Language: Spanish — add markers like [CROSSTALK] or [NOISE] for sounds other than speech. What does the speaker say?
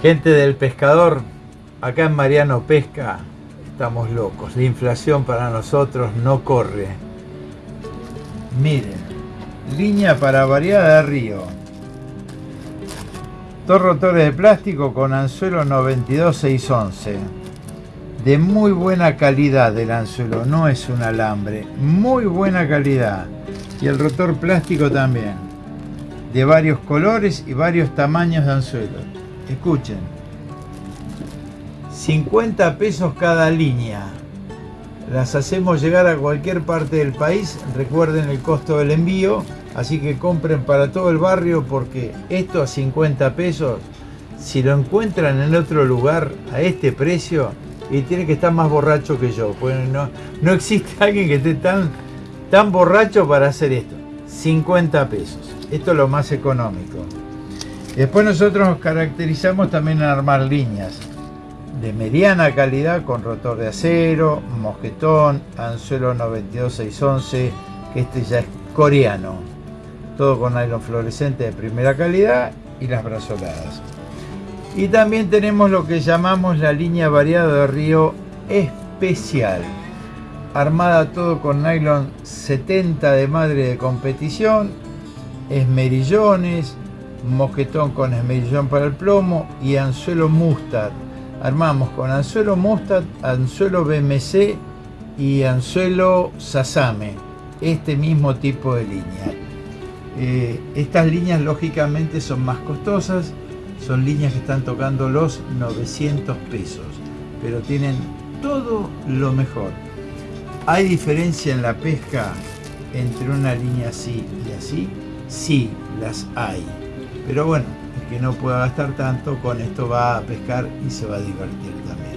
Gente del pescador, acá en Mariano Pesca estamos locos. La inflación para nosotros no corre. Miren, línea para variada de río. Dos rotores de plástico con anzuelo 92611. De muy buena calidad el anzuelo, no es un alambre. Muy buena calidad. Y el rotor plástico también. De varios colores y varios tamaños de anzuelo escuchen, 50 pesos cada línea. Las hacemos llegar a cualquier parte del país. Recuerden el costo del envío. Así que compren para todo el barrio porque esto a 50 pesos, si lo encuentran en otro lugar a este precio, y tiene que estar más borracho que yo. Pues no, no existe [LAUGHS] alguien que esté tan, tan borracho para hacer esto. 50 pesos. Esto es lo más económico. Después nosotros nos caracterizamos también en armar líneas de mediana calidad con rotor de acero, mosquetón, anzuelo 92611, que este ya es coreano. Todo con nylon fluorescente de primera calidad y las brazoladas. Y también tenemos lo que llamamos la línea variada de río especial. Armada todo con nylon 70 de madre de competición, esmerillones, mosquetón con esmerillón para el plomo y anzuelo mustard. Armamos con anzuelo mustard, anzuelo BMC y anzuelo sasame, este mismo tipo de línea. Eh, estas líneas lógicamente son más costosas, son líneas que están tocando los 900 pesos, pero tienen todo lo mejor. ¿Hay diferencia en la pesca entre una línea así y así? Sí, las hay. Pero bueno, el que no pueda gastar tanto, con esto va a pescar y se va a divertir también.